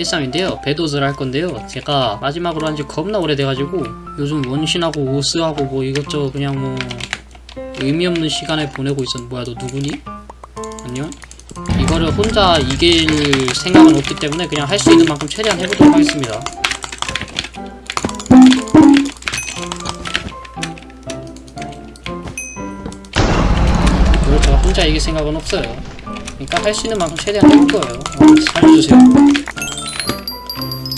13인데요. 배도즈를 할 건데요. 제가 마지막으로 한 지 겁나 오래돼가지고 요즘 원신하고 오스하고 뭐 이것저것 그냥 뭐 의미 없는 시간을 보내고 있었 뭐야 너 누구니? 안녕? 이거를 혼자 이길 생각은 없기 때문에 그냥 할 수 있는 만큼 최대한 해보도록 하겠습니다. 이걸 제가 혼자 이길 생각은 없어요. 그러니까 할 수 있는 만큼 최대한 해볼 거예요. 어, 살려주세요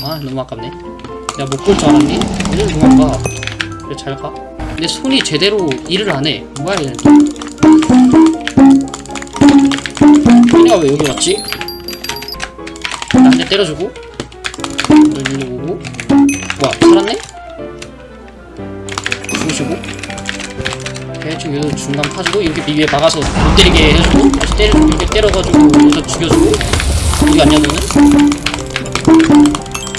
아 너무 아깝네 내가 못볼 줄 알았니? 어딜 도망가 그래 잘가 내 손이 제대로 일을 안해 뭐야 얘는 또 얘네가 왜 여기 왔지? 나 한 대 때려주고 너 일리 오고 뭐야 살았네? 죽으시고 대충 요 중간 파주고 이렇게 위에 막아서 못 때리게 해주고 다시 때려 이렇게 때려가지고 여기서 죽여주고 어디 갔냐 너는?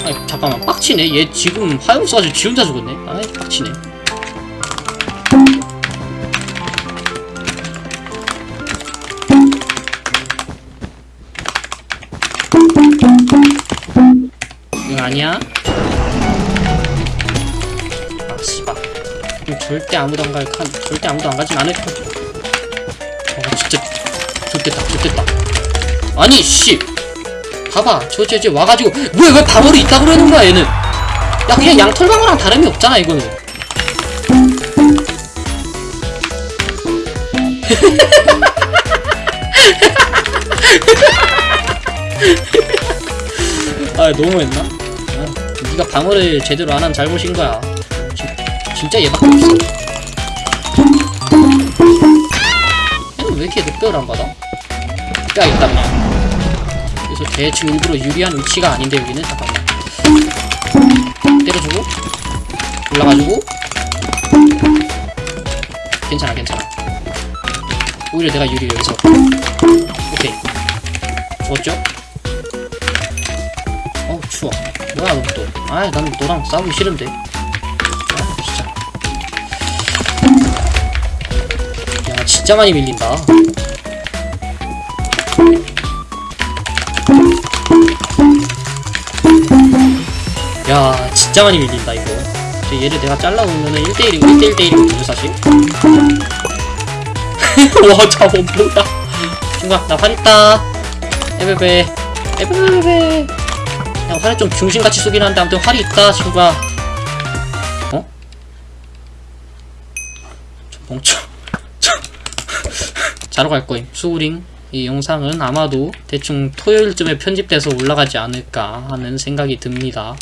아니 잠깐만. 빡치네. 얘 지금 화염 쏴가지고 지 혼자 죽었네. 아이 빡치네. 응 아니야? 아 씨발. 절대 아무도 안 갈, 칸, 절대 아무도 안 가진 않을 거. 어, 진짜, 좋겠다, 좋겠다. 아니, 씨! 봐봐, 저, 저, 저, 와가지고, 왜, 왜 방어를 있다고 그러는 거야, 얘는? 야, 그냥 양털 방어랑 다름이 없잖아, 이거는. 아, 너무했나? 아, 네가 방어를 제대로 안 한 잘못인 거야. 진짜 얘밖에 없어. 얘는 왜 이렇게 늑대를 안 받아? 뼈 있다 그냥. 그래서 대충 일부러 유리한 위치가 아닌데 여기는 잠깐만. 때려주고 올라가지고 괜찮아 괜찮아. 오히려 내가 유리 여기서. 오케이. 좋았죠? 어 추워. 뭐야 너 또? 아이 난 너랑 싸우기 싫은데. 아 진짜. 야 진짜 많이 밀린다 야 진짜 많이 밀린다 이거 저 얘를 내가 잘라놓으면은 1대1이고 1대1 대1이거든요 사실 와 저거 뭐야 중간 나활 있다 에베베 에베베베 야 활에 좀 중심같이 쏘긴 하는데 아무튼 활이 있다 친구야 어? 저 멍청 자러 갈 거임. 수우링. 이 영상은 아마도 대충 토요일쯤에 편집돼서 올라가지 않을까 하는 생각이 듭니다.